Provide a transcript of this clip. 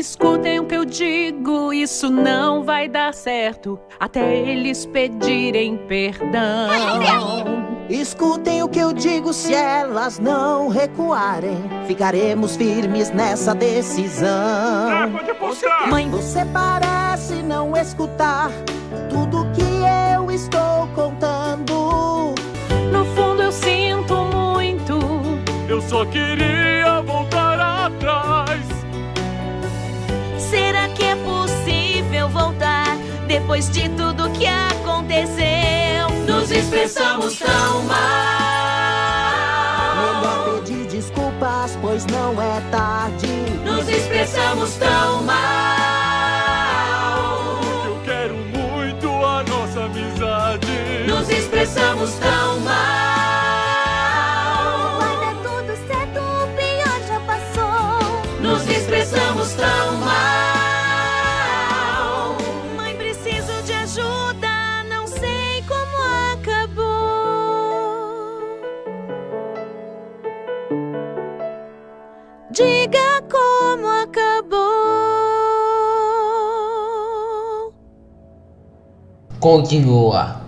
Escutem o que eu digo, isso não vai dar certo até eles pedirem perdão. Escutem o que eu digo, se elas não recuarem, ficaremos firmes nessa decisão. Ah! Mãe, você parece não escutar tudo que eu estou contando. No fundo eu sinto muito. Eu só queria depois de tudo que aconteceu? Nos expressamos tão mal. Melhor pedir desculpas, pois não é tarde. Nos expressamos tão mal. Eu quero muito a nossa amizade. Nos expressamos tão mal. Diga como acabou. Continua.